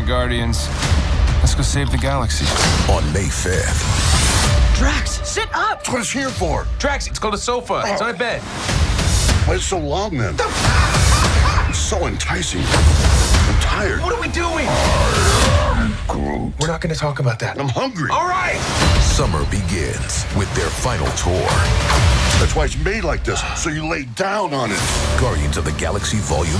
right, Guardians. Let's go save the galaxy. On May 5th. Drax, sit up! That's what it's here for. Drax, it's called a sofa. It's not a bed. Why is it so long then? It's so enticing. I'm tired. What are we doing? We're not going to talk about that. I'm hungry. All right. Summer begins with their final tour. That's why it's made like this, so you lay down on it. Guardians of the Galaxy Volume